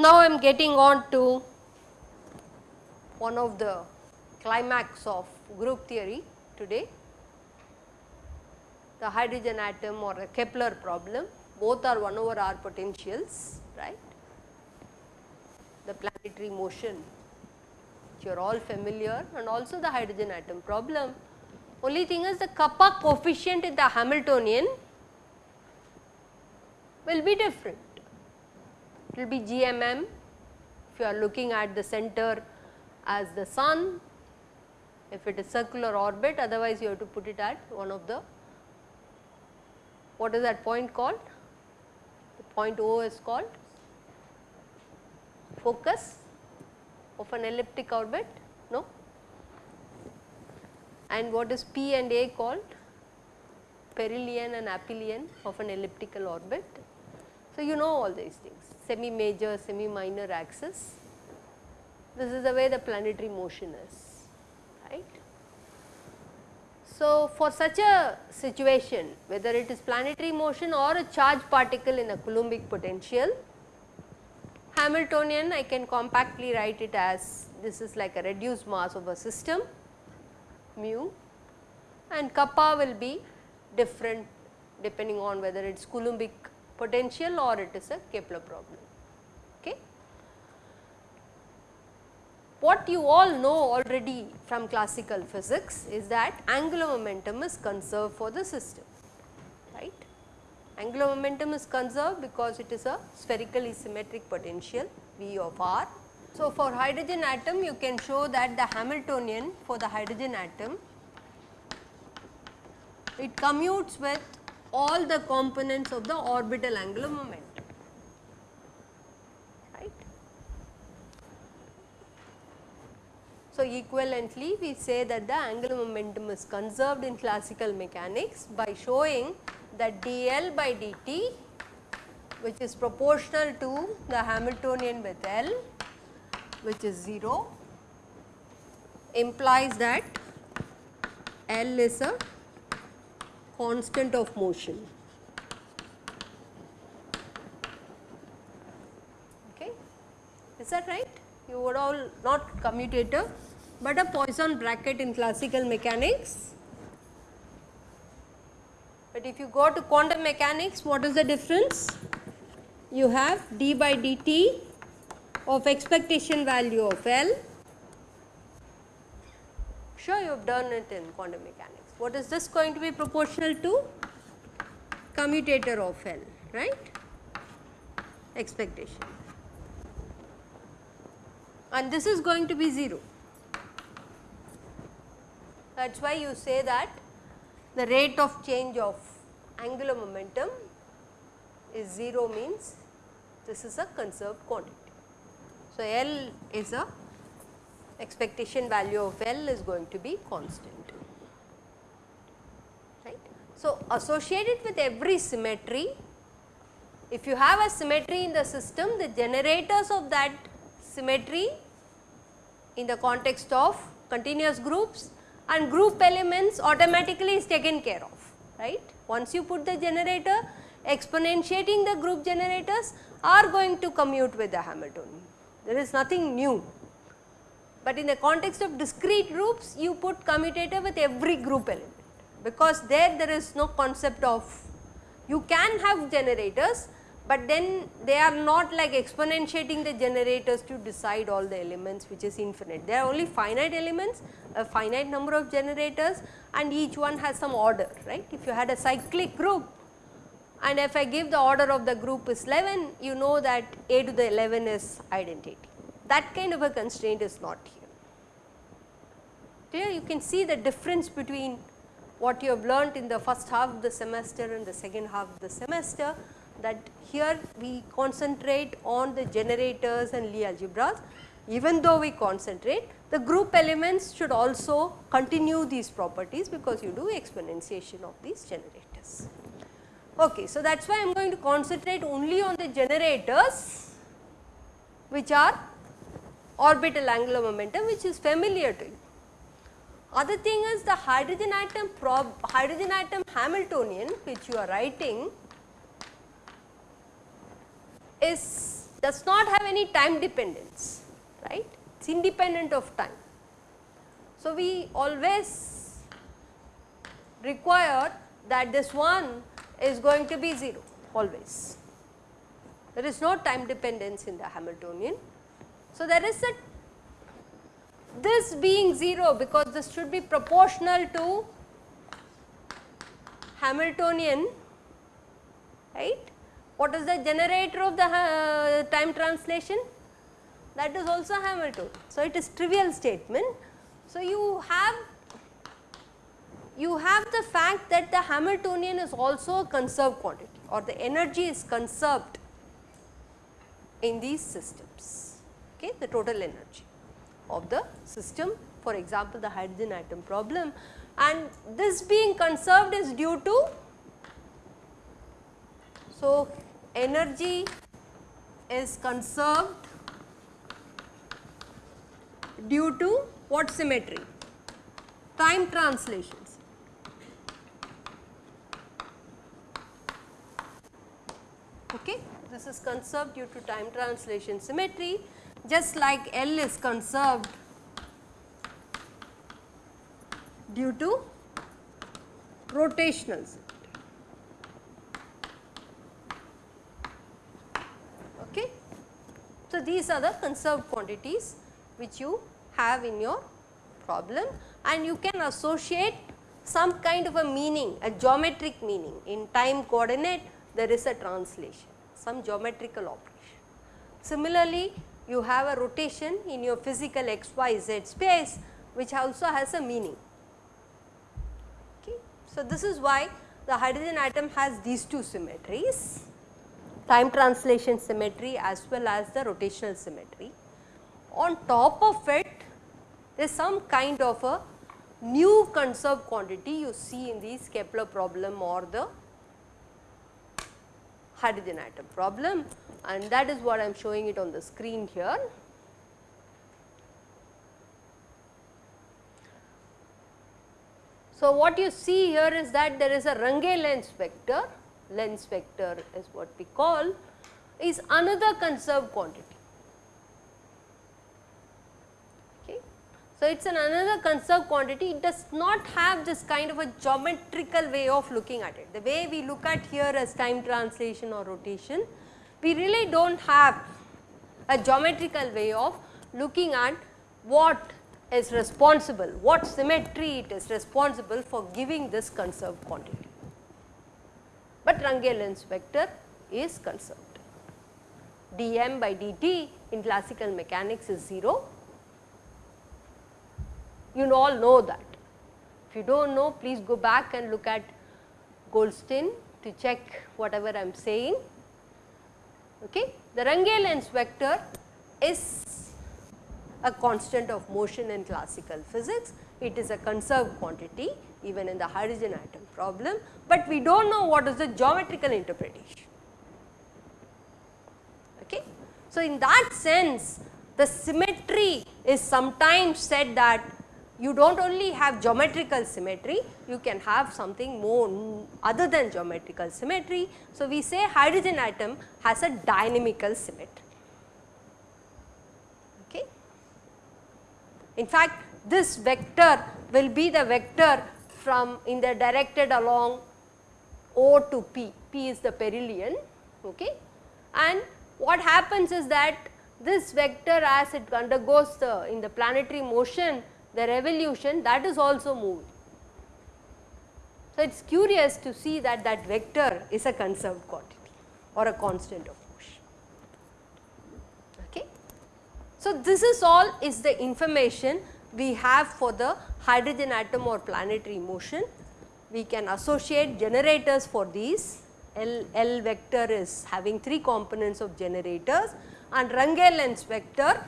Now, I am getting on to one of the climax of group theory today, the hydrogen atom or the Kepler problem, both are 1 over r potentials, right. The planetary motion you are all familiar and also the hydrogen atom problem. Only thing is the kappa coefficient in the Hamiltonian will be different it will be GMM if you are looking at the center as the sun if it is circular orbit otherwise you have to put it at one of the what is that point called point O is called focus of an elliptic orbit no and what is P and A called perihelion and aphelion of an elliptical orbit. So, you know all these things semi major, semi minor axis. This is the way the planetary motion is. So, for such a situation whether it is planetary motion or a charged particle in a Coulombic potential, Hamiltonian I can compactly write it as this is like a reduced mass of a system mu and kappa will be different depending on whether it is Coulombic potential or it is a Kepler problem. Okay. What you all know already from classical physics is that angular momentum is conserved for the system, right. Angular momentum is conserved because it is a spherically symmetric potential V of r. So, for hydrogen atom you can show that the Hamiltonian for the hydrogen atom it commutes with all the components of the orbital angular momentum. Right. So, equivalently we say that the angular momentum is conserved in classical mechanics by showing that dl by dt which is proportional to the Hamiltonian with L which is 0 implies that L is a constant of motion. Okay. Is that right? You would all not commutator, but a Poisson bracket in classical mechanics. But if you go to quantum mechanics, what is the difference? You have d by dt of expectation value of L. Sure, you have done it in quantum mechanics what is this going to be proportional to? Commutator of L, right, expectation and this is going to be 0. That is why you say that the rate of change of angular momentum is 0 means this is a conserved quantity. So, L is a expectation value of L is going to be constant. right? So, associated with every symmetry, if you have a symmetry in the system, the generators of that symmetry in the context of continuous groups and group elements automatically is taken care of, right. Once you put the generator, exponentiating the group generators are going to commute with the Hamiltonian. There is nothing new. But in the context of discrete groups, you put commutator with every group element because there there is no concept of you can have generators, but then they are not like exponentiating the generators to decide all the elements which is infinite. There are only finite elements, a finite number of generators and each one has some order, right. If you had a cyclic group and if I give the order of the group is 11, you know that a to the 11 is identity. That kind of a constraint is not here. Here you can see the difference between what you have learnt in the first half of the semester and the second half of the semester that here we concentrate on the generators and Lie algebras. Even though we concentrate, the group elements should also continue these properties because you do exponentiation of these generators. Okay, so that is why I am going to concentrate only on the generators which are orbital angular momentum which is familiar to you. Other thing is the hydrogen atom prob hydrogen atom Hamiltonian which you are writing is does not have any time dependence right it is independent of time. So, we always require that this one is going to be 0 always there is no time dependence in the Hamiltonian. So, there is a this being 0 because this should be proportional to Hamiltonian right. What is the generator of the uh, time translation? That is also Hamiltonian. So, it is trivial statement. So, you have you have the fact that the Hamiltonian is also a conserved quantity or the energy is conserved in these systems, okay, the total energy of the system for example, the hydrogen atom problem and this being conserved is due to so energy is conserved due to what symmetry? Time translations. Okay? This is conserved due to time translation symmetry. Just like L is conserved due to rotational symmetry. Okay. So, these are the conserved quantities which you have in your problem and you can associate some kind of a meaning, a geometric meaning in time coordinate there is a translation, some geometrical operation. Similarly, you have a rotation in your physical x, y, z space which also has a meaning. Okay. So, this is why the hydrogen atom has these two symmetries, time translation symmetry as well as the rotational symmetry. On top of it, there is some kind of a new conserved quantity you see in the Kepler problem or the hydrogen atom problem and that is what I am showing it on the screen here. So, what you see here is that there is a Runge-Lenz vector, Lenz vector is what we call is another conserved quantity. So, it is an another conserved quantity, it does not have this kind of a geometrical way of looking at it. The way we look at here as time translation or rotation, we really do not have a geometrical way of looking at what is responsible, what symmetry it is responsible for giving this conserved quantity. But Runge-Lenz vector is conserved. dm by dt in classical mechanics is 0 you all know that. If you do not know, please go back and look at Goldstein to check whatever I am saying. Okay. The Runge-Lenz vector is a constant of motion in classical physics. It is a conserved quantity even in the hydrogen atom problem, but we do not know what is the geometrical interpretation. Okay. So, in that sense the symmetry is sometimes said that you do not only have geometrical symmetry, you can have something more other than geometrical symmetry. So, we say hydrogen atom has a dynamical symmetry. Okay. In fact, this vector will be the vector from in the directed along O to P, P is the perihelion okay. and what happens is that this vector as it undergoes the in the planetary motion the revolution that is also moved. So, it is curious to see that that vector is a conserved quantity or a constant of motion. Okay. So, this is all is the information we have for the hydrogen atom or planetary motion. We can associate generators for these L, L vector is having 3 components of generators and Runge-Lenz vector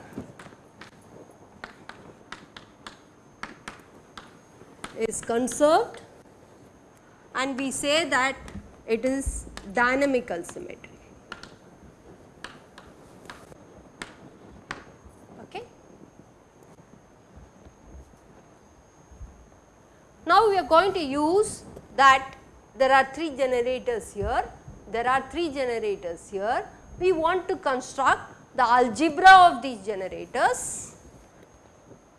is conserved and we say that it is dynamical symmetry. Okay. Now we are going to use that there are 3 generators here, there are 3 generators here. We want to construct the algebra of these generators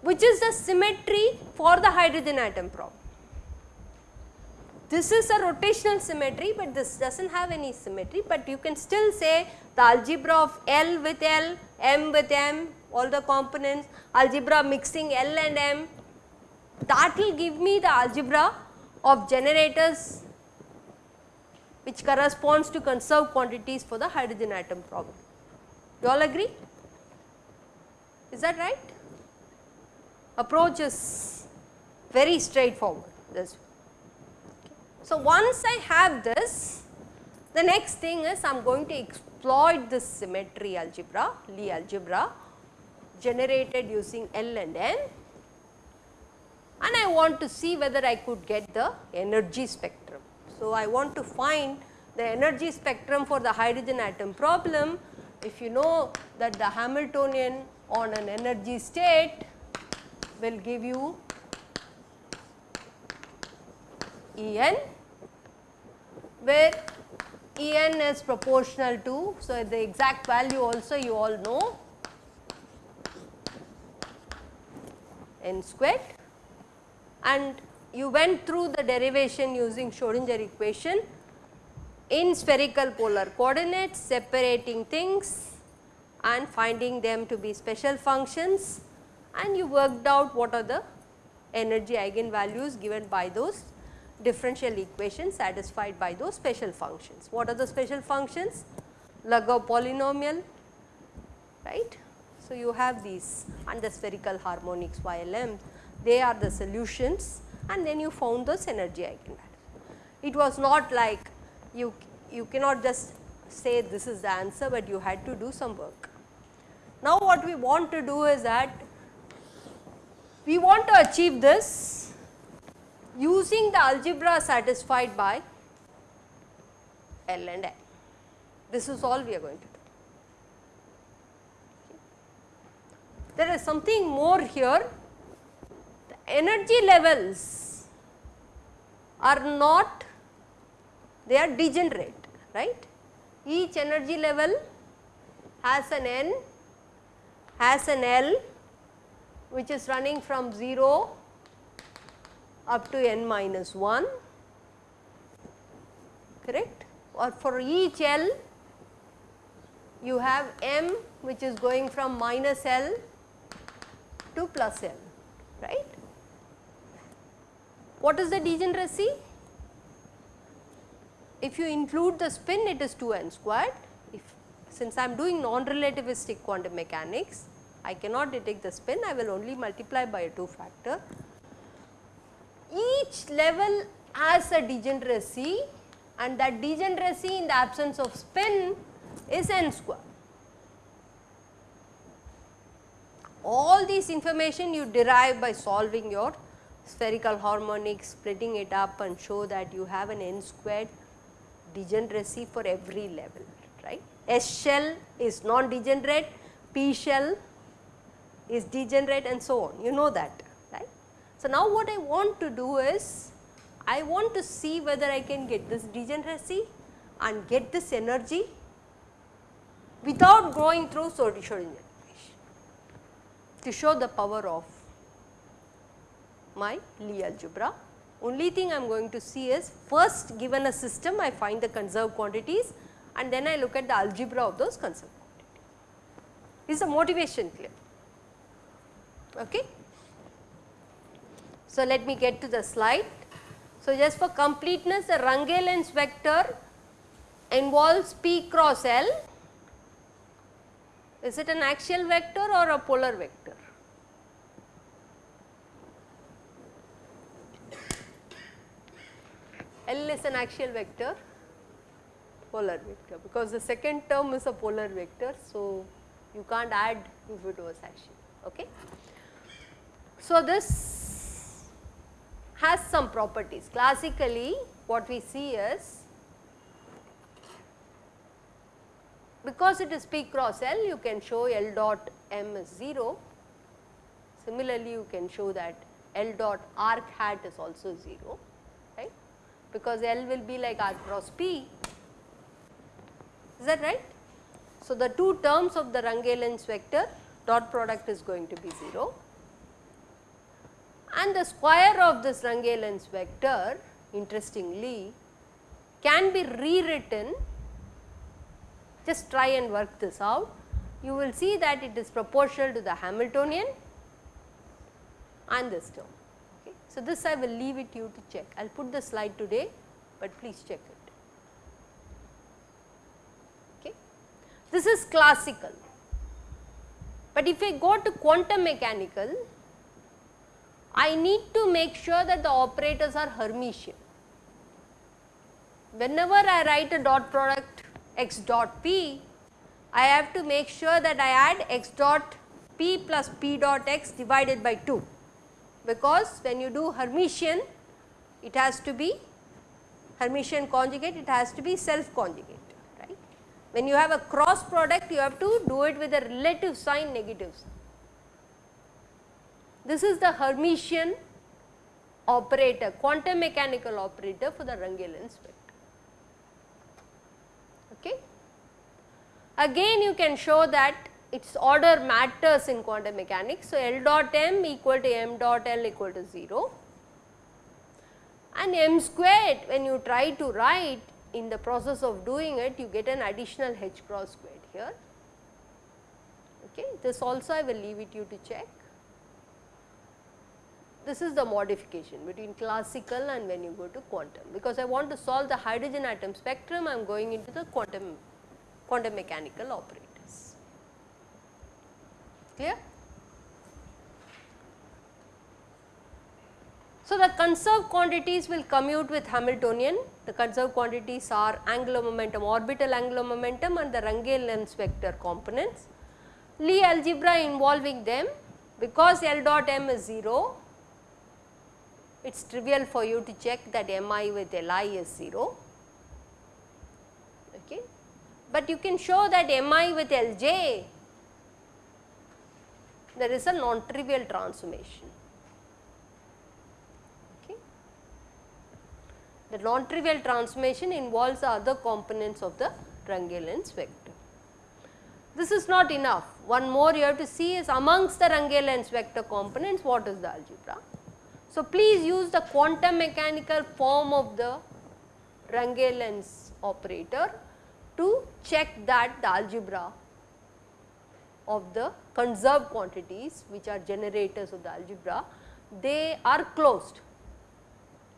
which is the symmetry for the hydrogen atom problem. This is a rotational symmetry, but this does not have any symmetry, but you can still say the algebra of L with L, M with M, all the components, algebra mixing L and M, that will give me the algebra of generators which corresponds to conserved quantities for the hydrogen atom problem. You all agree? Is that right? Approach is very straightforward this so, once I have this, the next thing is I am going to exploit this symmetry algebra, Lie algebra generated using L and N and I want to see whether I could get the energy spectrum. So, I want to find the energy spectrum for the hydrogen atom problem. If you know that the Hamiltonian on an energy state will give you En where En is proportional to, so the exact value also you all know n squared and you went through the derivation using Schrodinger equation in spherical polar coordinates separating things and finding them to be special functions and you worked out what are the energy eigenvalues given by those differential equations satisfied by those special functions. What are the special functions? Lagrange polynomial, right. So, you have these and the spherical harmonics YLM, they are the solutions and then you found those energy eigenvalues. It was not like you, you cannot just say this is the answer, but you had to do some work. Now, what we want to do is that we want to achieve this using the algebra satisfied by L and N. This is all we are going to do. There is something more here, energy levels are not, they are degenerate, right. Each energy level has an N, has an L which is running from 0 up to n minus 1 correct or for each L you have m which is going from minus L to plus L right. What is the degeneracy? If you include the spin it is 2 n squared if since I am doing non-relativistic quantum mechanics I cannot detect the spin I will only multiply by a 2 factor each level has a degeneracy and that degeneracy in the absence of spin is n square. All these information you derive by solving your spherical harmonics, splitting it up and show that you have an n squared degeneracy for every level, right. S shell is non-degenerate, P shell is degenerate and so on, you know that. Right. So, now what I want to do is, I want to see whether I can get this degeneracy and get this energy without going through Schrodinger equation to show the power of my Lie algebra. Only thing I am going to see is first given a system I find the conserved quantities and then I look at the algebra of those conserved quantities. Is the motivation clear? Okay. So, let me get to the slide. So, just for completeness the Runge-Lenz vector involves P cross L. Is it an axial vector or a polar vector? L is an axial vector, polar vector because the second term is a polar vector. So, you can't add if it was axial. Okay. So, this has some properties. Classically what we see is because it is P cross L you can show L dot M is 0. Similarly, you can show that L dot arc hat is also 0 right because L will be like R cross P is that right. So, the two terms of the Runge-Lenz vector dot product is going to be 0 and the square of this Runge-Lenz vector interestingly can be rewritten just try and work this out you will see that it is proportional to the Hamiltonian and this term. So, this I will leave it you to check I will put the slide today, but please check it. Okay. This is classical, but if I go to quantum mechanical I need to make sure that the operators are Hermitian. Whenever I write a dot product x dot p, I have to make sure that I add x dot p plus p dot x divided by 2 because when you do Hermitian it has to be Hermitian conjugate it has to be self conjugate right. When you have a cross product you have to do it with a relative sign negative sign. This is the Hermitian operator quantum mechanical operator for the Runge-Lenz vector. Okay. Again you can show that its order matters in quantum mechanics. So, L dot m equal to m dot L equal to 0 and m squared when you try to write in the process of doing it you get an additional h cross squared here. Okay. This also I will leave it you to check. This is the modification between classical and when you go to quantum because I want to solve the hydrogen atom spectrum I am going into the quantum quantum mechanical operator clear. So, the conserved quantities will commute with Hamiltonian, the conserved quantities are angular momentum, orbital angular momentum and the Runge-Lenz vector components. Lie algebra involving them because L dot m is 0, it is trivial for you to check that mi with Li is 0. Okay. But you can show that mi with Lj there is a non-trivial transformation. The non-trivial transformation involves the other components of the Runge-Lenz vector. This is not enough. One more you have to see is amongst the Runge-Lenz vector components what is the algebra. So, please use the quantum mechanical form of the Runge-Lenz operator to check that the algebra of the conserved quantities which are generators of the algebra, they are closed.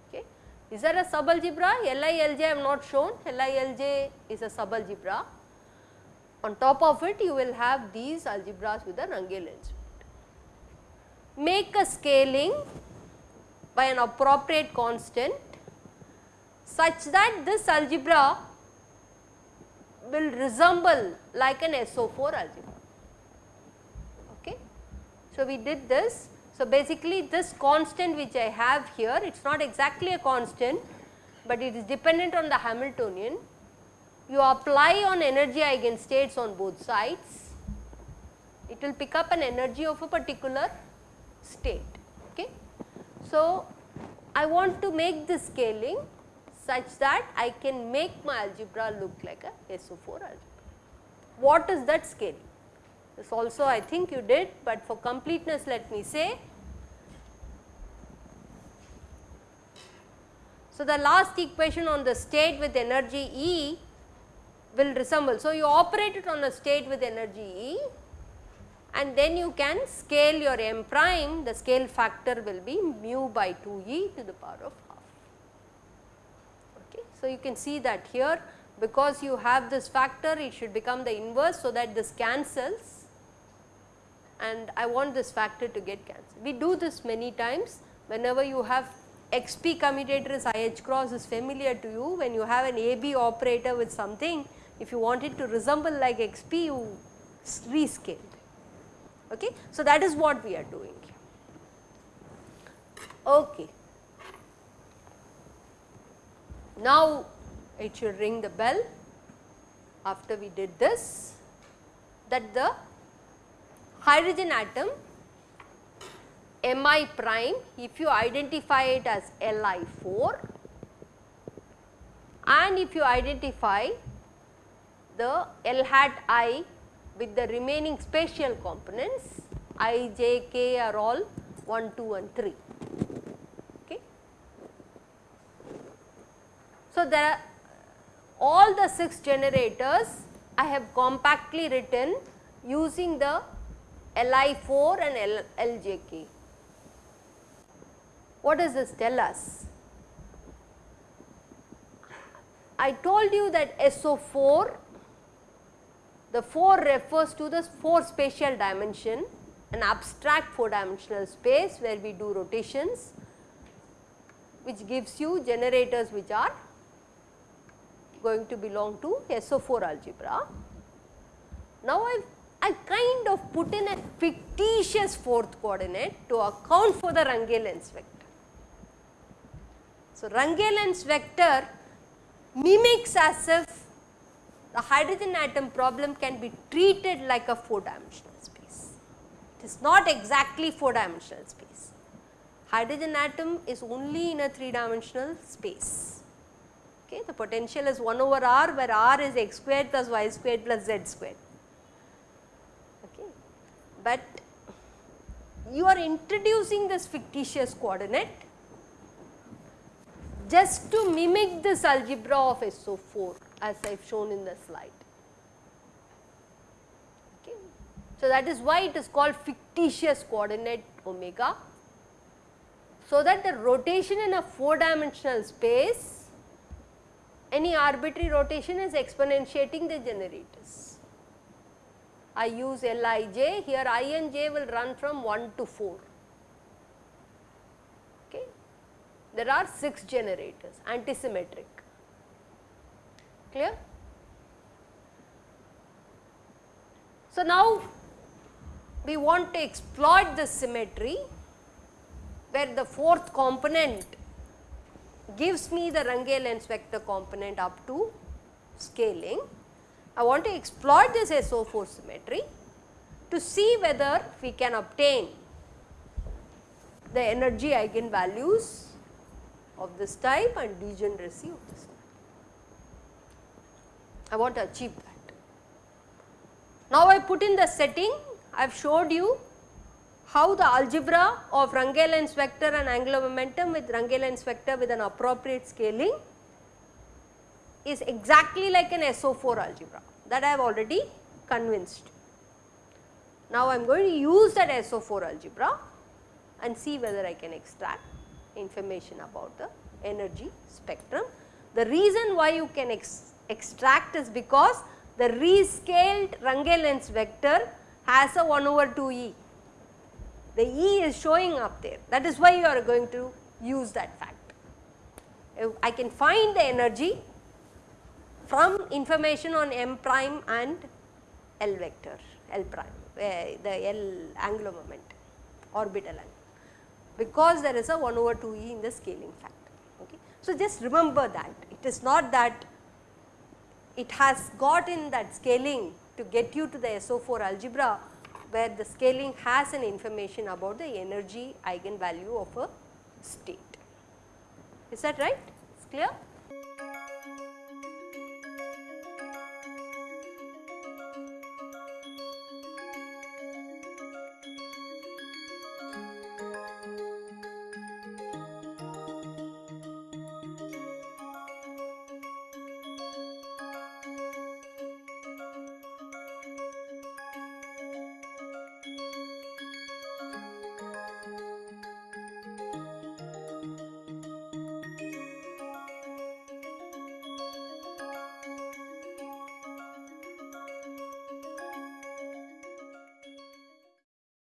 Okay. Is there a subalgebra? LILJ I have not shown, LILJ is a subalgebra. On top of it you will have these algebras with the Runge-Lenz. Make a scaling by an appropriate constant such that this algebra will resemble like an SO4 algebra. So, we did this. So, basically this constant which I have here it is not exactly a constant, but it is dependent on the Hamiltonian. You apply on energy eigenstates on both sides, it will pick up an energy of a particular state. Okay. So, I want to make the scaling such that I can make my algebra look like a SO4 algebra. What is that scaling? This also I think you did, but for completeness let me say. So, the last equation on the state with energy E will resemble. So, you operate it on a state with energy E and then you can scale your m prime, the scale factor will be mu by 2 e to the power of half. Okay. So, you can see that here because you have this factor it should become the inverse so that this cancels and I want this factor to get cancelled. We do this many times whenever you have xp commutator is IH cross is familiar to you when you have an AB operator with something if you want it to resemble like xp you rescale. Okay. So, that is what we are doing. Okay. Now, it should ring the bell. after we did this that the hydrogen atom Mi prime if you identify it as Li4 and if you identify the L hat i with the remaining spatial components i, j, k are all 1, 2 and 3. Okay. So, there are all the 6 generators I have compactly written using the Li4 and L, LJK. What does this tell us? I told you that SO4, the 4 refers to the 4 spatial dimension, an abstract 4 dimensional space where we do rotations which gives you generators which are going to belong to SO4 algebra. Now, I I kind of put in a fictitious fourth coordinate to account for the Runge-Lenz vector. So, Runge-Lenz vector mimics as if the hydrogen atom problem can be treated like a 4 dimensional space. It is not exactly 4 dimensional space. Hydrogen atom is only in a 3 dimensional space. Okay, the potential is 1 over r where r is x squared plus y squared plus z squared. But you are introducing this fictitious coordinate just to mimic this algebra of SO4 as I have shown in the slide. So, that is why it is called fictitious coordinate omega. So, that the rotation in a 4 dimensional space any arbitrary rotation is exponentiating the generators. I use Lij here i and j will run from 1 to 4 Okay. there are 6 generators antisymmetric clear. So, now we want to exploit the symmetry where the fourth component gives me the Runge-Lenz vector component up to scaling. I want to exploit this SO4 symmetry to see whether we can obtain the energy eigenvalues of this type and degeneracy of this type. I want to achieve that. Now, I put in the setting, I have showed you how the algebra of Runge-Lenz vector and angular momentum with Runge-Lenz vector with an appropriate scaling is exactly like an SO4 algebra that I have already convinced. Now, I am going to use that SO4 algebra and see whether I can extract information about the energy spectrum. The reason why you can ex extract is because the rescaled Runge-Lenz vector has a 1 over 2 e. The e is showing up there that is why you are going to use that fact. I can find the energy from information on m prime and L vector L prime eh, the L angular moment orbital angle because there is a 1 over 2 e in the scaling factor. Okay. So, just remember that it is not that it has got in that scaling to get you to the SO4 algebra where the scaling has an information about the energy eigenvalue of a state. Is that right? It's clear?